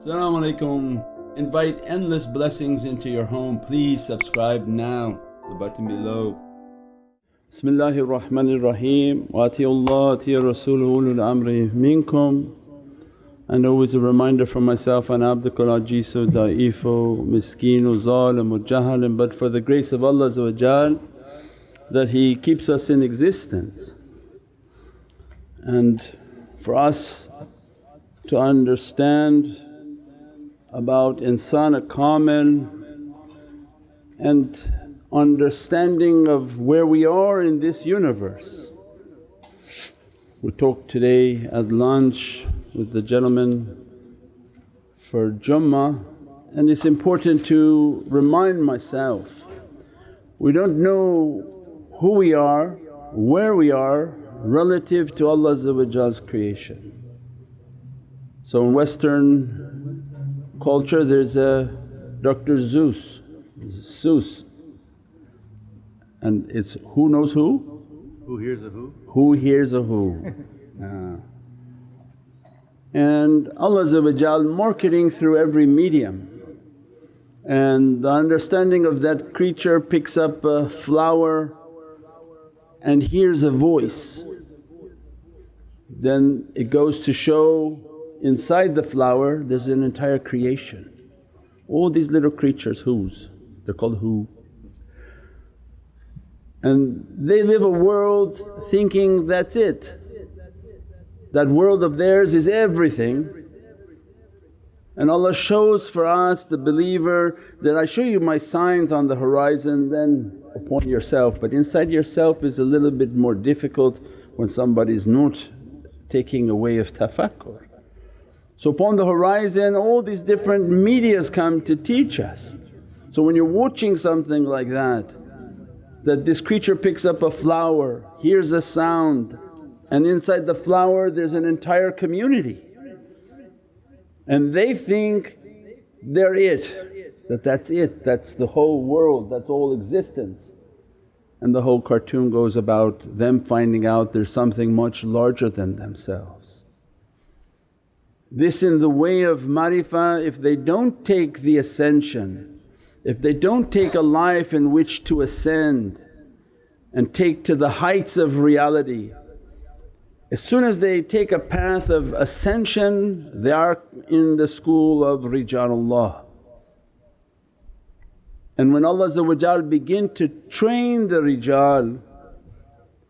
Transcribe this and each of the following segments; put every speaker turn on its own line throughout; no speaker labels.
Assalamu alaikum. Invite endless blessings into your home. Please subscribe now, the button below. Bismillahir Rahmanir Rahim. Wa Allah atiya Rasuluhu amri minkum. And always a reminder for myself, ana abdukal ajizu da'ifu miskinu zalimu jahilin but for the grace of Allah that He keeps us in existence. And for us to understand about insan kamil and understanding of where we are in this universe. We talked today at lunch with the gentleman for Jummah and it's important to remind myself we don't know who we are, where we are relative to Allah's creation. So in Western culture there's a Dr. Seuss, Seuss and it's who knows who?
Who hears a who?
Who hears a who. uh. And Allah marketing through every medium and the understanding of that creature picks up a flower and hears a voice then it goes to show inside the flower there's an entire creation. All these little creatures whose? They're called who. And they live a world thinking that's it. That world of theirs is everything. And Allah shows for us the believer that, I show you my signs on the horizon then upon yourself but inside yourself is a little bit more difficult when somebody's not taking away of tafakkur. So upon the horizon all these different medias come to teach us. So when you're watching something like that, that this creature picks up a flower, hears a sound and inside the flower there's an entire community and they think they're it, that that's it, that's the whole world, that's all existence. And the whole cartoon goes about them finding out there's something much larger than themselves. This in the way of marifa, if they don't take the ascension, if they don't take a life in which to ascend and take to the heights of reality, as soon as they take a path of ascension they are in the school of Rijalullah. And when Allah begin to train the rijal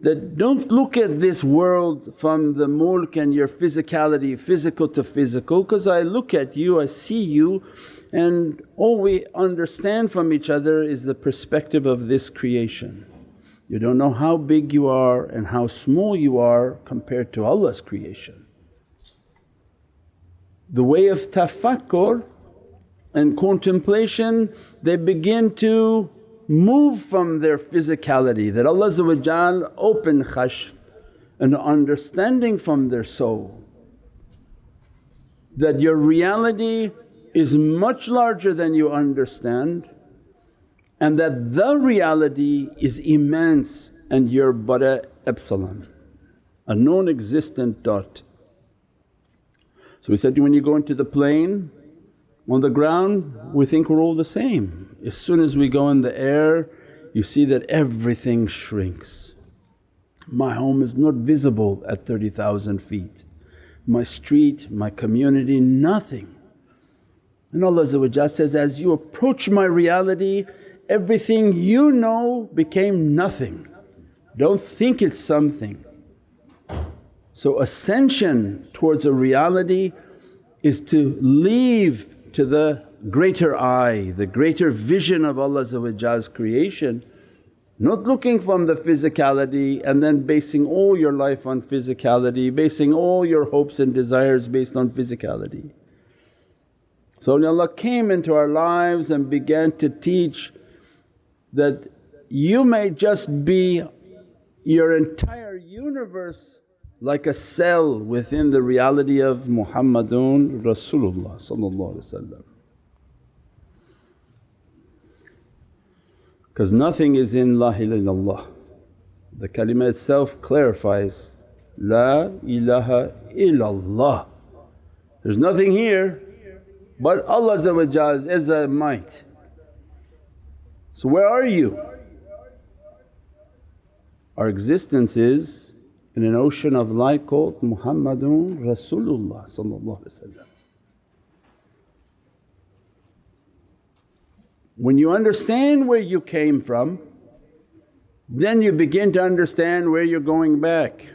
that don't look at this world from the mulk and your physicality, physical to physical because I look at you, I see you and all we understand from each other is the perspective of this creation. You don't know how big you are and how small you are compared to Allah's creation. The way of tafakkur and contemplation they begin to move from their physicality that Allah open kashf and understanding from their soul that your reality is much larger than you understand and that the reality is immense and you're but a epsilon, a non-existent dot. So we said when you go into the plane on the ground we think we're all the same. As soon as we go in the air you see that everything shrinks. My home is not visible at 30,000 feet, my street, my community, nothing. And Allah says, as you approach my reality everything you know became nothing. Don't think it's something. So ascension towards a reality is to leave to the greater eye, the greater vision of Allah's creation, not looking from the physicality and then basing all your life on physicality, basing all your hopes and desires based on physicality. So Allah came into our lives and began to teach that you may just be your entire universe like a cell within the reality of Muhammadun Rasulullah because nothing is in La ilaha illallah. The kalima itself clarifies, La ilaha illallah. There's nothing here but Allah's izzah and might. So where are you? Our existence is in an ocean of light called Muhammadun Rasulullah When you understand where you came from, then you begin to understand where you're going back.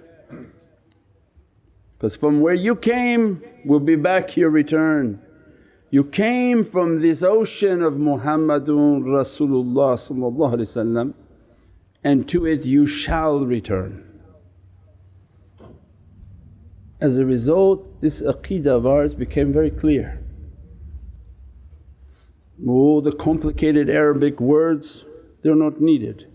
Because from where you came will be back your return. You came from this ocean of Muhammadun Rasulullah and to it you shall return. As a result this aqeedah of ours became very clear. All the complicated Arabic words they're not needed.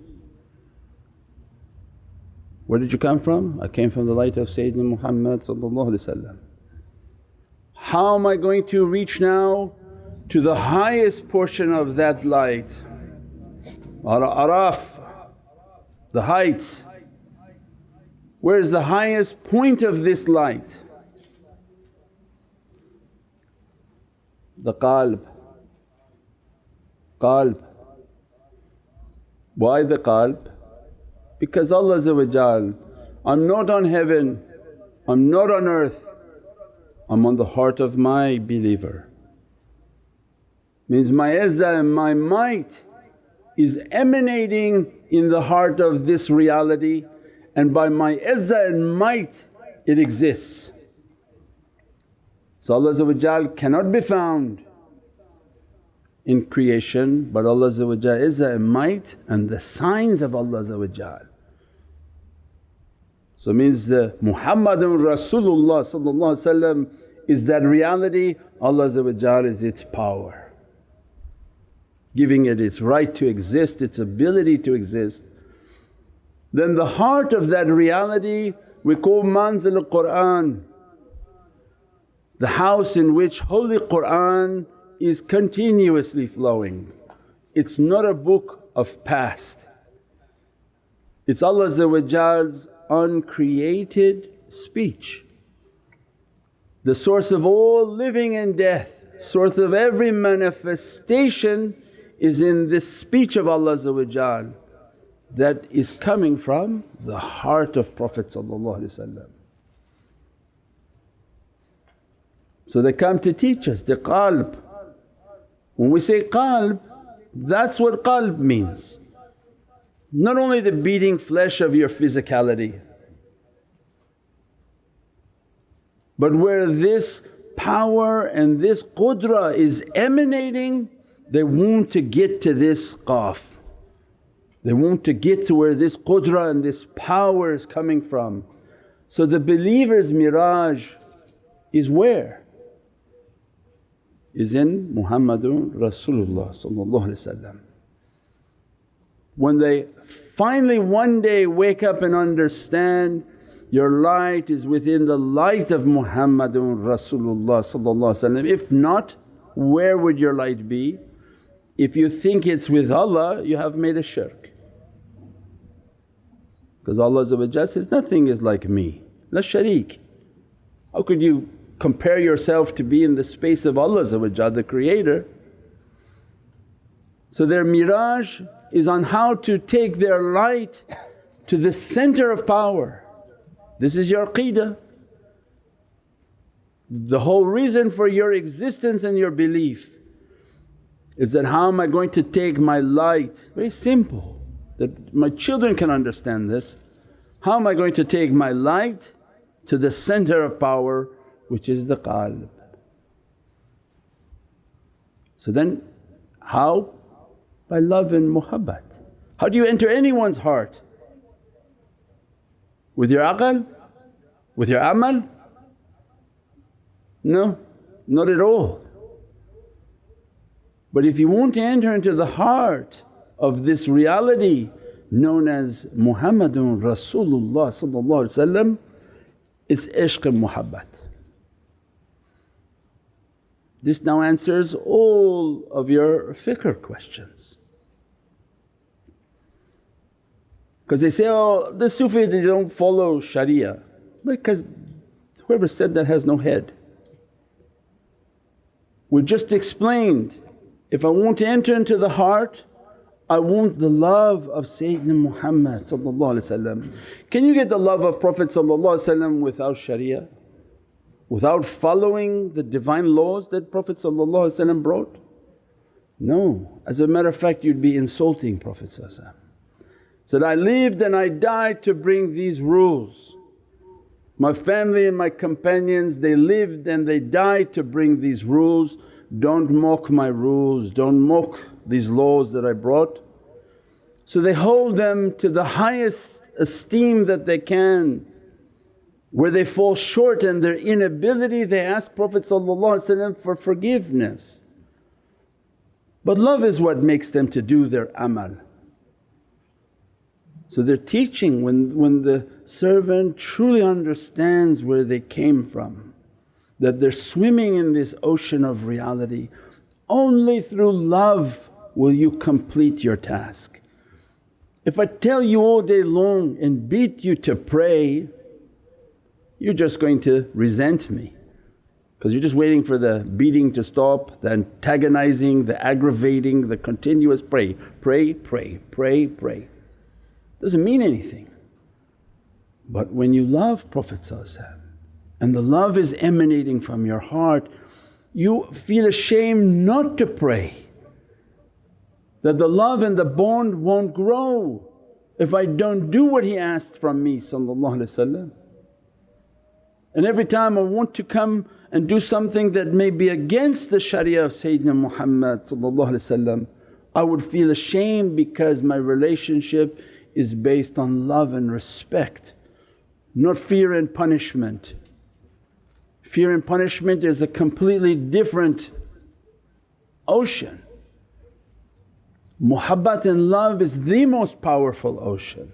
Where did you come from? I came from the light of Sayyidina Muhammad How am I going to reach now to the highest portion of that light? Araf, the heights. Where is the highest point of this light? The qalb qalb. Why the qalb? Because Allah I'm not on heaven, I'm not on earth, I'm on the heart of my believer. Means my izzah and my might is emanating in the heart of this reality and by my izzah and might it exists. So Allah cannot be found in creation but Allah is a might and the signs of Allah So means the Muhammadun Rasulullah is that reality, Allah is its power, giving it its right to exist, its ability to exist. Then the heart of that reality we call manzil Qur'an, the house in which Holy Qur'an is continuously flowing. It's not a book of past, it's Allah's uncreated speech. The source of all living and death, source of every manifestation is in this speech of Allah that is coming from the heart of Prophet So they come to teach us the qalb when we say qalb, that's what qalb means. Not only the beating flesh of your physicality, but where this power and this qudra is emanating, they want to get to this qaf. They want to get to where this qudra and this power is coming from. So the believer's miraj is where? is in Muhammadun Rasulullah When they finally one day wake up and understand your light is within the light of Muhammadun Rasulullah If not, where would your light be? If you think it's with Allah you have made a shirk. Because Allah says, nothing is like me, la sharik. How could you compare yourself to be in the space of Allah the Creator. So their miraj is on how to take their light to the center of power. This is your aqeedah. The whole reason for your existence and your belief is that how am I going to take my light? Very simple that my children can understand this. How am I going to take my light to the center of power which is the qalb. So then how? By love and muhabbat. How do you enter anyone's heart? With your aql? With your amal? No, not at all. But if you want to enter into the heart of this reality known as Muhammadun Rasulullah it's ishq and muhabbat. This now answers all of your fiqh questions. Because they say, oh the Sufi they don't follow Sharia because whoever said that has no head. We just explained if I want to enter into the heart I want the love of Sayyidina Muhammad Can you get the love of Prophet without sharia? Without following the divine laws that Prophet brought? No, as a matter of fact you'd be insulting Prophet Said, I lived and I died to bring these rules. My family and my companions they lived and they died to bring these rules. Don't mock my rules, don't mock these laws that I brought. So they hold them to the highest esteem that they can. Where they fall short and their inability they ask Prophet for forgiveness. But love is what makes them to do their amal. So they're teaching when, when the servant truly understands where they came from, that they're swimming in this ocean of reality. Only through love will you complete your task. If I tell you all day long and beat you to pray, you're just going to resent me because you're just waiting for the beating to stop, the antagonizing, the aggravating, the continuous pray, pray, pray, pray, pray. Doesn't mean anything. But when you love Prophet and the love is emanating from your heart, you feel ashamed not to pray that the love and the bond won't grow if I don't do what he asked from me and every time I want to come and do something that may be against the sharia of Sayyidina Muhammad I would feel ashamed because my relationship is based on love and respect, not fear and punishment. Fear and punishment is a completely different ocean. Muhabbat and love is the most powerful ocean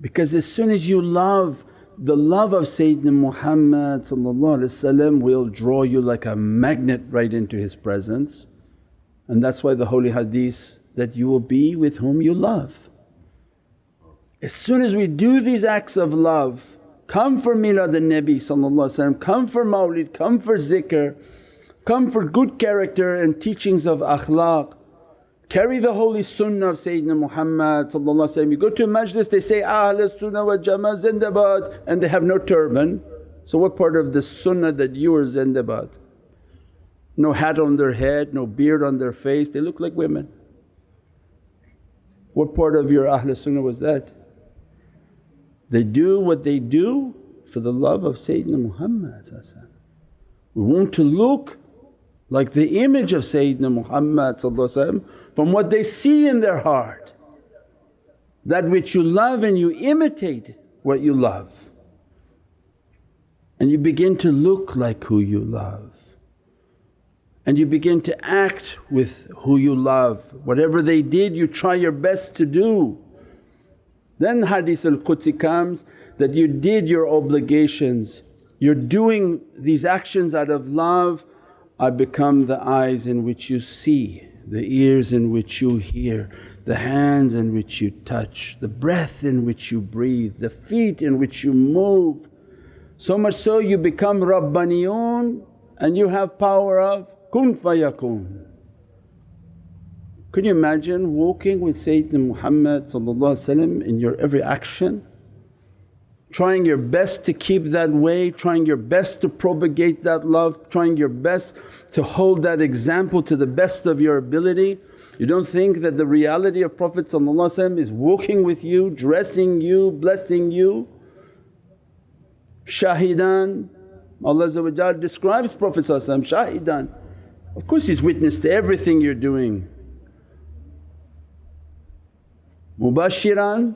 because as soon as you love the love of Sayyidina Muhammad will draw you like a magnet right into his presence and that's why the holy hadith that you will be with whom you love. As soon as we do these acts of love, come for milad al-Nabi come for mawlid, come for zikr, come for good character and teachings of akhlaq, carry the holy sunnah of Sayyidina Muhammad You go to a majlis they say, Ahl sunnah wa jama zindabad and they have no turban. So what part of the sunnah that you are zindabad? No hat on their head, no beard on their face, they look like women. What part of your Ahl sunnah was that? They do what they do for the love of Sayyidina Muhammad We want to look like the image of Sayyidina Muhammad from what they see in their heart. That which you love and you imitate what you love and you begin to look like who you love and you begin to act with who you love. Whatever they did you try your best to do then hadith al-Qudsi comes that you did your obligations, you're doing these actions out of love, I become the eyes in which you see, the ears in which you hear, the hands in which you touch, the breath in which you breathe, the feet in which you move. So much so you become Rabbaniyun and you have power of kun fayakun. Can you imagine walking with Sayyidina Muhammad in your every action? Trying your best to keep that way, trying your best to propagate that love, trying your best to hold that example to the best of your ability. You don't think that the reality of Prophet is walking with you, dressing you, blessing you. Shahidan, Allah describes Prophet shahidan. Of course he's witness to everything you're doing mubashiran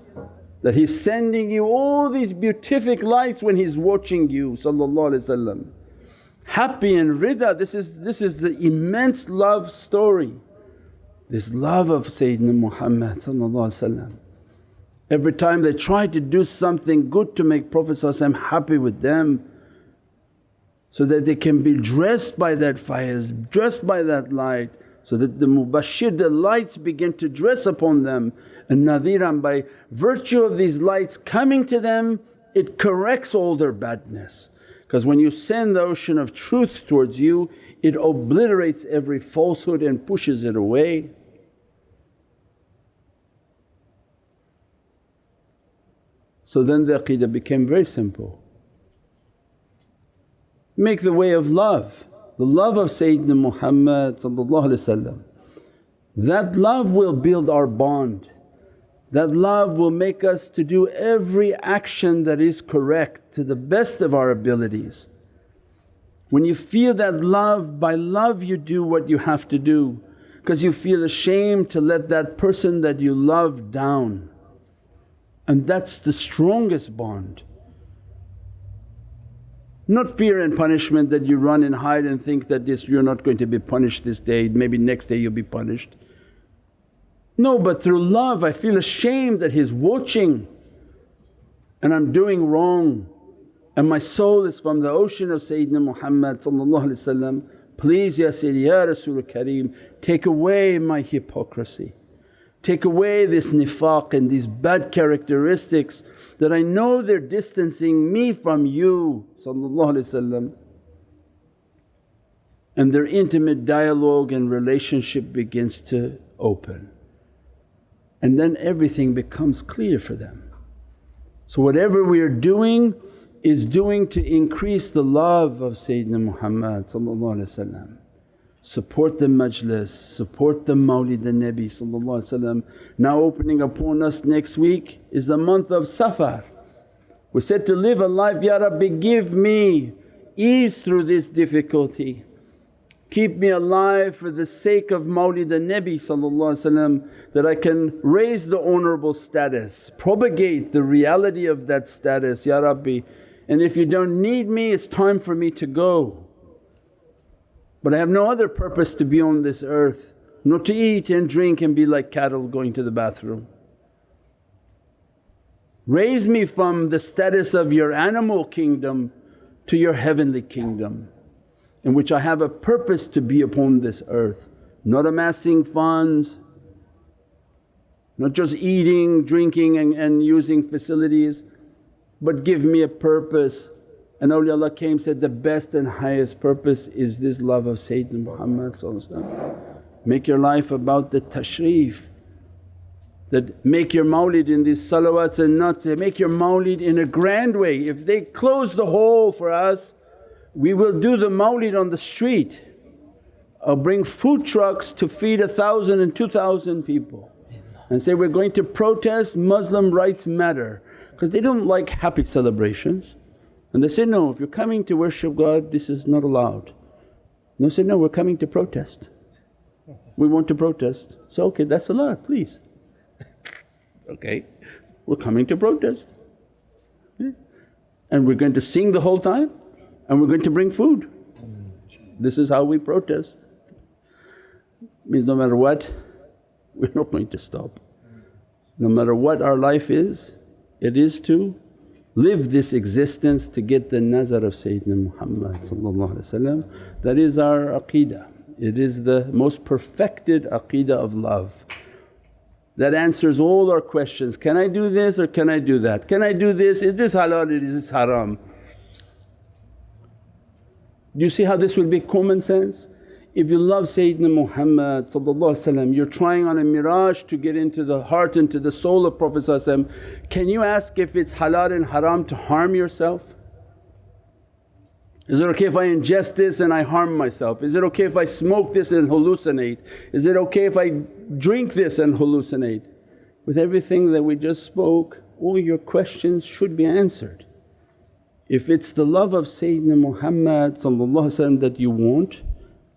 that He's sending you all these beatific lights when He's watching you. Happy and rida, this is, this is the immense love story. This love of Sayyidina Muhammad Every time they try to do something good to make Prophet happy with them so that they can be dressed by that fire, dressed by that light so that the mubashir, the lights begin to dress upon them and nadhiran by virtue of these lights coming to them it corrects all their badness. Because when you send the ocean of truth towards you it obliterates every falsehood and pushes it away. So then the aqidah became very simple. Make the way of love, the love of Sayyidina Muhammad that love will build our bond. That love will make us to do every action that is correct to the best of our abilities. When you feel that love, by love you do what you have to do because you feel ashamed to let that person that you love down and that's the strongest bond. Not fear and punishment that you run and hide and think that this you're not going to be punished this day, maybe next day you'll be punished. No, but through love I feel ashamed that he's watching and I'm doing wrong and my soul is from the ocean of Sayyidina Muhammad Please Ya Sayyidi Ya Rasul Kareem take away my hypocrisy. Take away this nifaq and these bad characteristics that I know they're distancing me from you and their intimate dialogue and relationship begins to open. And then everything becomes clear for them. So whatever we are doing is doing to increase the love of Sayyidina Muhammad support the majlis, support the mawlid the Nabi Now opening upon us next week is the month of Safar. We're said to live a life, Ya Rabbi give me ease through this difficulty. Keep me alive for the sake of mawlid the Nabi that I can raise the honourable status, propagate the reality of that status, Ya Rabbi. And if you don't need me it's time for me to go. But I have no other purpose to be on this earth, not to eat and drink and be like cattle going to the bathroom. Raise me from the status of your animal kingdom to your heavenly kingdom in which I have a purpose to be upon this earth, not amassing funds, not just eating, drinking and, and using facilities but give me a purpose and awliyaullah came said, the best and highest purpose is this love of Sayyidina Muhammad Make your life about the tashrif that make your mawlid in these salawats and not say, make your mawlid in a grand way. If they close the hall for us we will do the mawlid on the street or bring food trucks to feed a thousand and two thousand people and say, we're going to protest Muslim rights matter because they don't like happy celebrations. And they say, no if you're coming to worship God this is not allowed. And they say, no we're coming to protest, we want to protest. So, okay that's allowed please. okay, we're coming to protest. And we're going to sing the whole time and we're going to bring food. This is how we protest. Means no matter what we're not going to stop. No matter what our life is, it is to live this existence to get the nazar of Sayyidina Muhammad that is our aqeedah. It is the most perfected aqeedah of love that answers all our questions, can I do this or can I do that? Can I do this? Is this halal or is this haram? Do you see how this will be common sense? If you love Sayyidina Muhammad you're trying on a miraj to get into the heart, into the soul of Prophet can you ask if it's halal and haram to harm yourself? Is it okay if I ingest this and I harm myself? Is it okay if I smoke this and hallucinate? Is it okay if I drink this and hallucinate? With everything that we just spoke all your questions should be answered. If it's the love of Sayyidina Muhammad that you want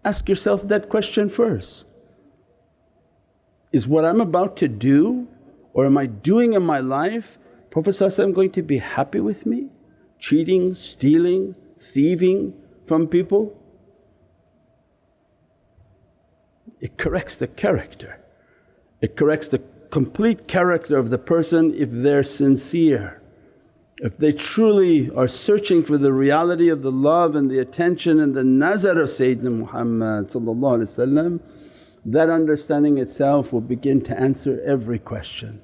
Ask yourself that question first. Is what I'm about to do or am I doing in my life Prophet going to be happy with me? Cheating, stealing, thieving from people? It corrects the character. It corrects the complete character of the person if they're sincere. If they truly are searching for the reality of the love and the attention and the nazar of Sayyidina Muhammad that understanding itself will begin to answer every question.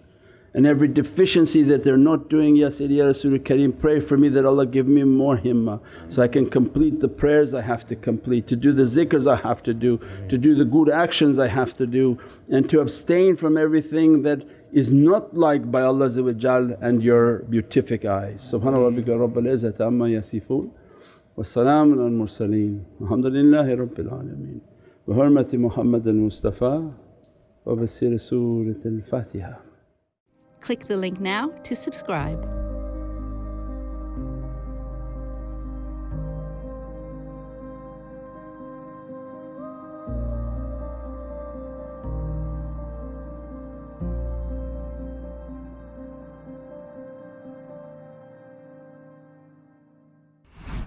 and every deficiency that they're not doing, Ya Sayyidi Ya Rasul Kareem pray for me that Allah give me more himmah so I can complete the prayers I have to complete, to do the zikrs I have to do, to do the good actions I have to do and to abstain from everything that is not liked by Allah and your beatific eyes. Subhana rabbika rabbil izzati amma yasifoon wa salaamun al mursaleen walhamdulillahi rabbil alameen. Bi hurmati Muhammad al Mustafa wa bi Surat al Fatiha.
Click the link now to subscribe.